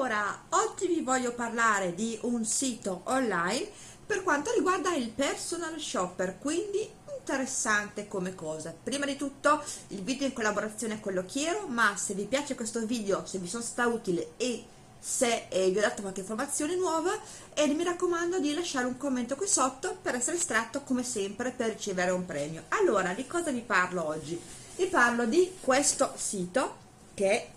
Allora, oggi vi voglio parlare di un sito online per quanto riguarda il personal shopper, quindi interessante come cosa. Prima di tutto il video in collaborazione con l'Occhiero, ma se vi piace questo video, se vi sono stata utile e se eh, vi ho dato qualche informazione nuova e mi raccomando di lasciare un commento qui sotto per essere estratto come sempre per ricevere un premio. Allora, di cosa vi parlo oggi? Vi parlo di questo sito che è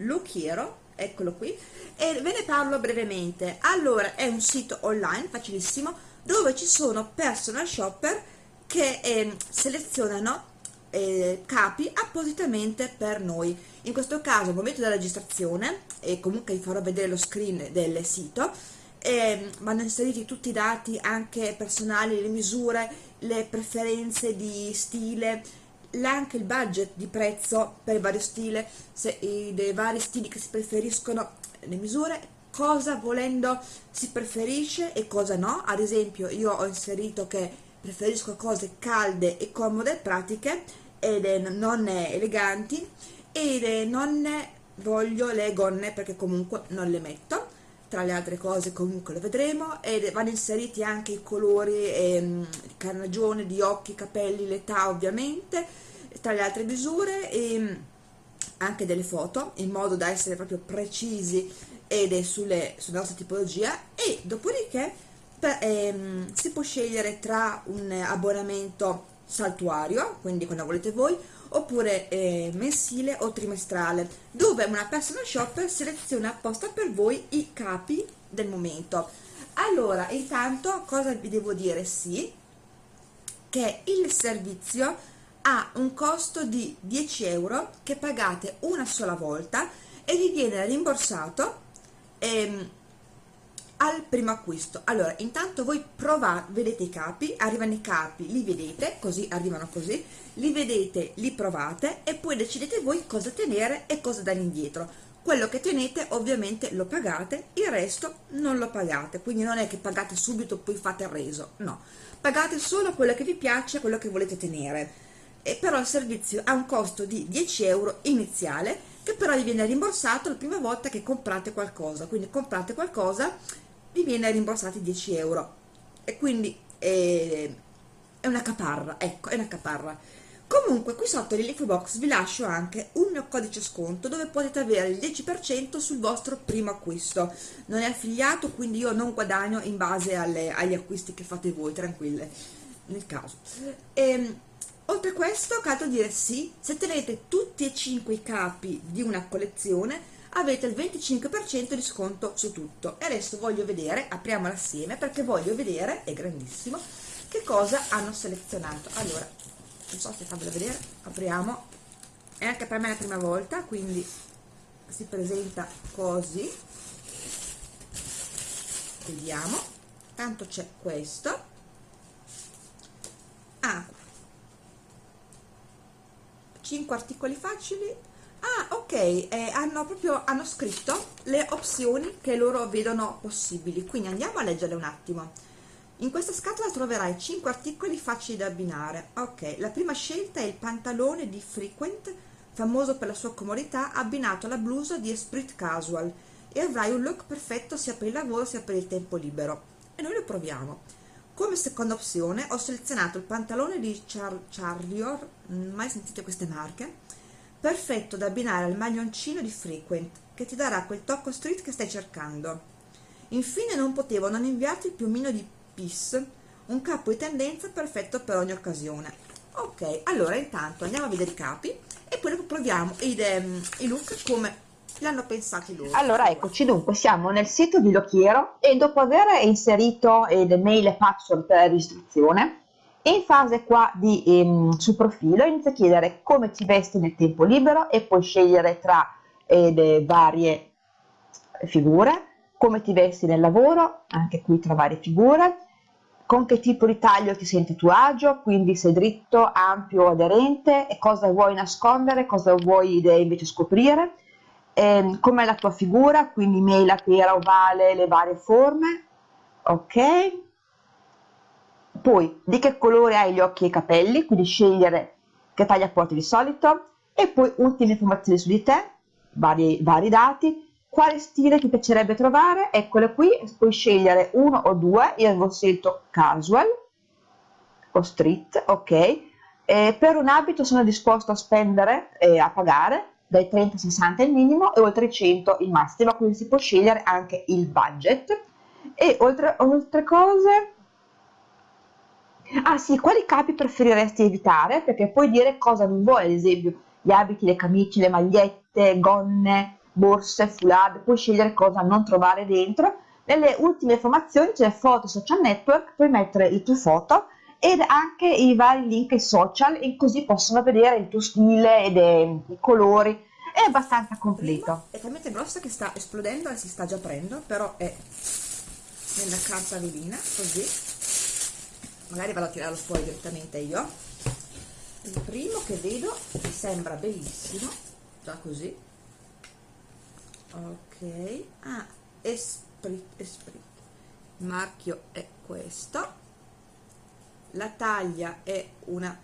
Lucchiero eccolo qui. E ve ne parlo brevemente. Allora è un sito online facilissimo dove ci sono personal shopper che eh, selezionano eh, capi appositamente per noi. In questo caso al momento della registrazione e comunque vi farò vedere lo screen del sito. Eh, vanno inseriti tutti i dati anche personali le misure le preferenze di stile anche il budget di prezzo per il vario stile, se, i, dei vari stili che si preferiscono, le misure, cosa volendo si preferisce e cosa no, ad esempio io ho inserito che preferisco cose calde e comode pratiche ed non eleganti e non voglio le gonne perché comunque non le metto tra le altre cose comunque lo vedremo ed vanno inseriti anche i colori ehm, carnagione di occhi, capelli, l'età ovviamente tra le altre misure e anche delle foto in modo da essere proprio precisi ed sulle, sulla nostra tipologia e dopodiché ehm, si può scegliere tra un abbonamento saltuario quindi quando volete voi oppure eh, mensile o trimestrale dove una personal shopper seleziona apposta per voi i capi del momento. Allora intanto cosa vi devo dire? Sì che il servizio ha un costo di 10 euro che pagate una sola volta e vi viene rimborsato ehm, al primo acquisto. Allora intanto voi provate vedete i capi arrivano i capi li vedete così arrivano così li vedete li provate e poi decidete voi cosa tenere e cosa dare indietro. Quello che tenete ovviamente lo pagate il resto non lo pagate. Quindi non è che pagate subito poi fate il reso no. Pagate solo quello che vi piace quello che volete tenere. E però il servizio ha un costo di 10 euro iniziale che però vi viene rimborsato la prima volta che comprate qualcosa. Quindi comprate qualcosa vi viene rimborsati 10 euro. E quindi è, è una caparra ecco è una caparra. Comunque qui sotto nell'info box vi lascio anche un mio codice sconto dove potete avere il 10% sul vostro primo acquisto. Non è affiliato quindi io non guadagno in base alle, agli acquisti che fate voi tranquille nel caso. E, ehm, Oltre a questo, cato dire sì, se tenete tutti e cinque i capi di una collezione avete il 25% di sconto su tutto. E adesso voglio vedere, apriamola assieme perché voglio vedere, è grandissimo, che cosa hanno selezionato. Allora, non so se farvelo vedere, apriamo, è anche per me la prima volta, quindi si presenta così, vediamo, tanto c'è questo, ah, 5 articoli facili ok eh, hanno proprio hanno scritto le opzioni che loro vedono possibili. Quindi andiamo a leggere un attimo. In questa scatola troverai 5 articoli facili da abbinare. Ok la prima scelta è il pantalone di frequent famoso per la sua comodità abbinato alla blusa di esprit casual. E avrai un look perfetto sia per il lavoro sia per il tempo libero. E noi lo proviamo. Come seconda opzione ho selezionato il pantalone di Char Charlior, mai sentite queste marche? Perfetto da abbinare al maglioncino di Frequent, che ti darà quel tocco street che stai cercando. Infine non potevo non inviarti il piumino di Peace, un capo di tendenza perfetto per ogni occasione. Ok, allora intanto andiamo a vedere i capi e poi proviamo i, um, i look come l'hanno pensati loro. Allora eccoci dunque, siamo nel sito di Lochiero e dopo aver inserito le mail e password per la registrazione, in fase qua di ehm, sul profilo inizia a chiedere come ti vesti nel tempo libero e puoi scegliere tra eh, le varie figure, come ti vesti nel lavoro, anche qui tra varie figure, con che tipo di taglio ti senti a tuo agio, quindi se dritto, ampio aderente, e cosa vuoi nascondere, cosa vuoi invece scoprire, eh, com'è la tua figura, quindi mela, pera, ovale, le varie forme, ok? Poi di che colore hai gli occhi e i capelli, quindi scegliere che taglia porti di solito, e poi ultime informazioni su di te, vari, vari dati, quale stile ti piacerebbe trovare? Eccole qui, puoi scegliere uno o due, io avevo scelto casual o street, ok. E per un abito sono disposto a spendere e a pagare dai 30 60 il minimo e oltre i 100 il massimo, quindi si può scegliere anche il budget. E oltre, oltre cose, ah sì, quali capi preferiresti evitare? Perché puoi dire cosa non vuoi, ad esempio gli abiti, le camicie, le magliette, gonne, borse, foulard, puoi scegliere cosa non trovare dentro. Nelle ultime informazioni c'è foto social network, puoi mettere le tue foto ed anche i vari link social e così possono vedere il tuo stile ed i colori è abbastanza completo è talmente grossa che sta esplodendo e si sta già aprendo però è nella carta velina così magari vado a tirarlo fuori direttamente io. Il primo che vedo mi sembra bellissimo già così. Ok ah esprit esprit. Il marchio è questo. La taglia è una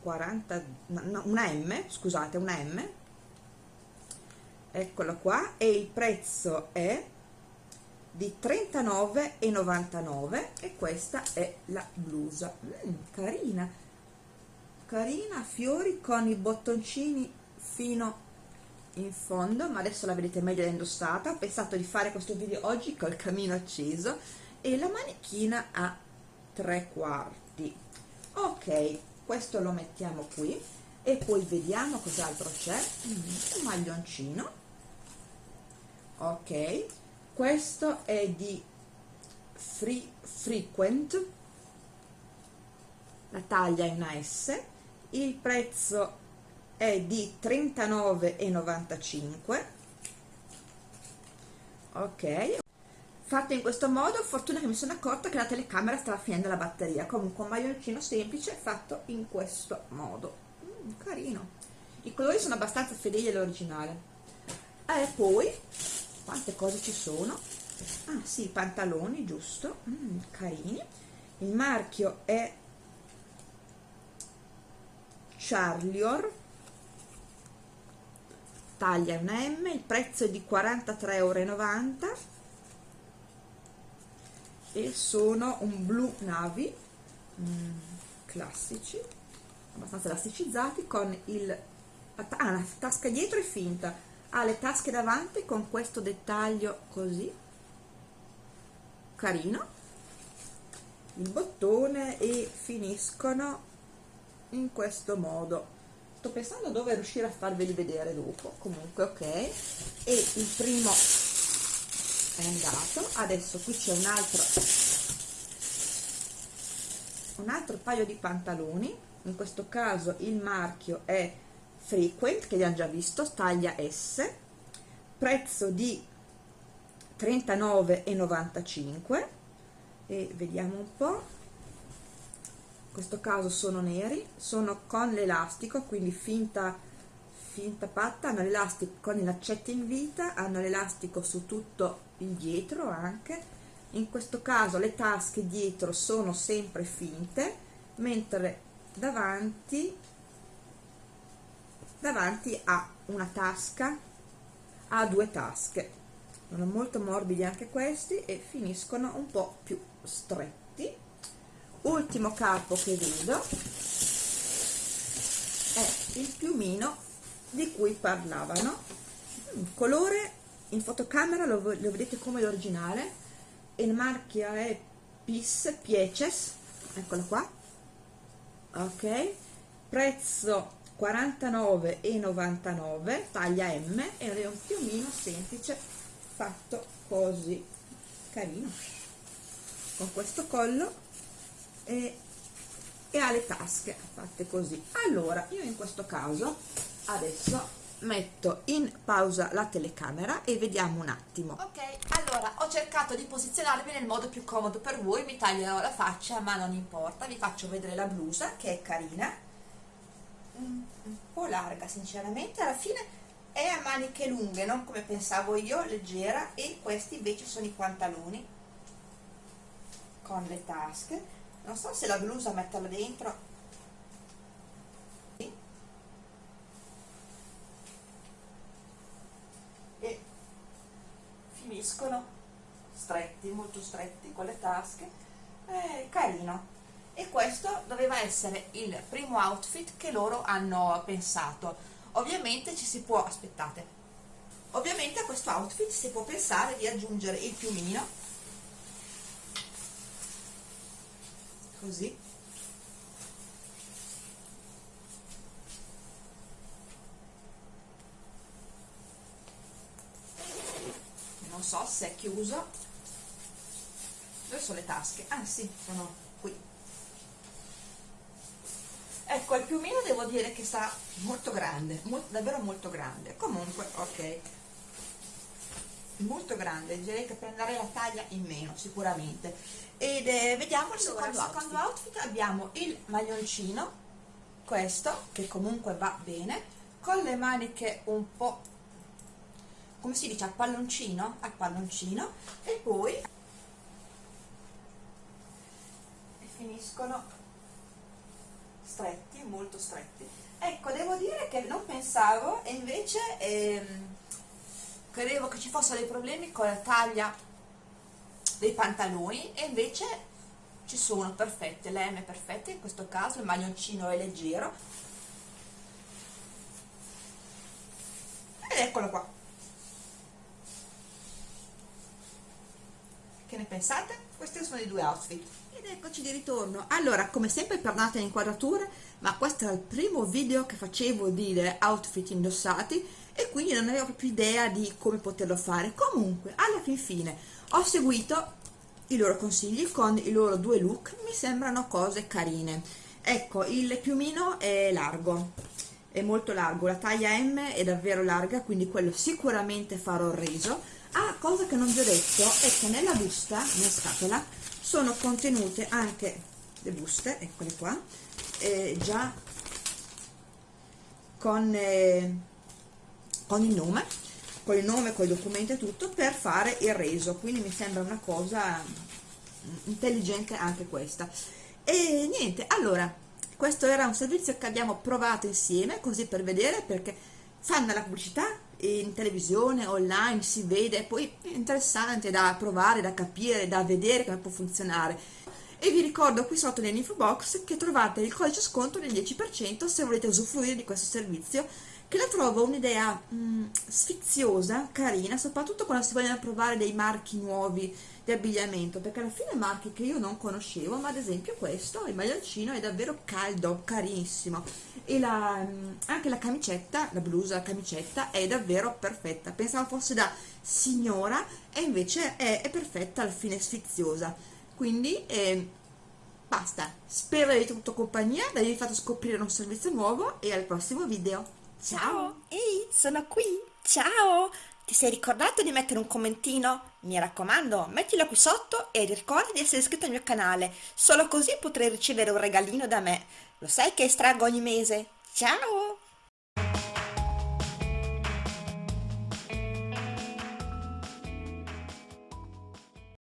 40 no, una M scusate una M. Eccola qua. E il prezzo è di 39,99 e questa è la blusa. Mm, carina. Carina fiori con i bottoncini fino in fondo ma adesso la vedete meglio indossata. Ho pensato di fare questo video oggi col camino acceso e la manichina ha tre quarti. Ok questo lo mettiamo qui e poi vediamo cos'altro c'è. Mm, un maglioncino. Ok questo è di free frequent. La taglia è una S. Il prezzo è di 39,95 ok. Fatto in questo modo fortuna che mi sono accorta che la telecamera stava finendo la batteria. Comunque un maglioncino semplice fatto in questo modo. Mm, carino. I colori sono abbastanza fedeli all'originale. E poi quante cose ci sono? Ah sì, pantaloni giusto. Mm, carini. Il marchio è Charlior. Taglia una M il prezzo è di 43,90 euro e sono un blu navy mm, classici abbastanza elasticizzati con il ah, la tasca dietro è finta ha le tasche davanti con questo dettaglio così carino. Il bottone e finiscono in questo modo. Sto pensando dove riuscire a farveli vedere dopo. Comunque ok. E il primo è andato. Adesso qui c'è un altro un altro paio di pantaloni. In questo caso il marchio è frequent che abbiamo già visto taglia S prezzo di 39,95 e vediamo un po' in questo caso sono neri sono con l'elastico quindi finta finta patta. Hanno l'elastico con i laccetti in vita hanno l'elastico su tutto il dietro anche. In questo caso le tasche dietro sono sempre finte mentre davanti davanti ha una tasca ha due tasche. Sono molto morbidi anche questi e finiscono un po più stretti. Ultimo capo che vedo è il piumino di cui parlavano. Colore in fotocamera lo, lo vedete come l'originale. Il marchio è PIS Pieces. Eccolo qua. Ok. Prezzo 49,99 taglia M ed è un piumino semplice fatto così. Carino. Con questo collo e, e ha le tasche fatte così. Allora io in questo caso adesso metto in pausa la telecamera e vediamo un attimo. Ok allora ho cercato di posizionarmi nel modo più comodo per voi mi taglierò la faccia ma non importa vi faccio vedere la blusa che è carina larga sinceramente alla fine è a maniche lunghe non come pensavo io leggera e questi invece sono i pantaloni. Con le tasche. Non so se la blusa metterla dentro. Finiscono. Stretti molto stretti con le tasche. Eh, e questo doveva essere il primo outfit che loro hanno pensato. Ovviamente ci si può aspettate ovviamente a questo outfit si può pensare di aggiungere il piumino. Così. Non so se è chiuso. Dove sono le tasche? ah sì, sono qui ecco il piumino devo dire che sta molto grande molto, davvero molto grande. Comunque ok. Molto grande direi che prenderei la taglia in meno sicuramente. Ed eh, vediamo il secondo, allora, secondo outfit. outfit abbiamo il maglioncino questo che comunque va bene con le maniche un po' come si dice a palloncino a palloncino e poi e finiscono stretti molto stretti. Ecco devo dire che non pensavo e invece ehm, credevo che ci fossero dei problemi con la taglia dei pantaloni e invece ci sono perfette, le M perfette in questo caso, il maglioncino è leggero. Ed eccolo qua. Che ne pensate? Questi sono i due outfit. Ed eccoci di ritorno. Allora come sempre perdonate le inquadrature ma questo era il primo video che facevo di outfit indossati e quindi non avevo più idea di come poterlo fare. Comunque alla fin fine ho seguito i loro consigli con i loro due look. Mi sembrano cose carine. Ecco il piumino è largo. È molto largo. La taglia M è davvero larga quindi quello sicuramente farò il reso Ah, cosa che non vi ho detto è che nella busta, nella scatola, sono contenute anche le buste, eccole qua, eh, già con, eh, con il nome, con il nome, con i documenti e tutto, per fare il reso, quindi mi sembra una cosa intelligente anche questa. E niente, allora, questo era un servizio che abbiamo provato insieme, così per vedere, perché fanno la pubblicità, in televisione, online, si vede, poi è interessante da provare, da capire, da vedere come può funzionare. E vi ricordo qui sotto nell'info box che trovate il codice sconto del 10% se volete usufruire di questo servizio che la trovo un'idea mm, sfiziosa, carina, soprattutto quando si vogliono provare dei marchi nuovi di abbigliamento, perché alla fine marchi che io non conoscevo, ma ad esempio questo, il maglioncino, è davvero caldo, carinissimo, e la, mm, anche la camicetta, la blusa, la camicetta, è davvero perfetta, pensavo fosse da signora, e invece è, è perfetta, alla fine sfiziosa, quindi... Eh, basta, spero di avervi avuto compagnia, di avervi fatto scoprire un servizio nuovo e al prossimo video. Ciao! Ehi, sono qui! Ciao! Ti sei ricordato di mettere un commentino? Mi raccomando, mettilo qui sotto e ricorda di essere iscritto al mio canale, solo così potrai ricevere un regalino da me. Lo sai che estraggo ogni mese? Ciao!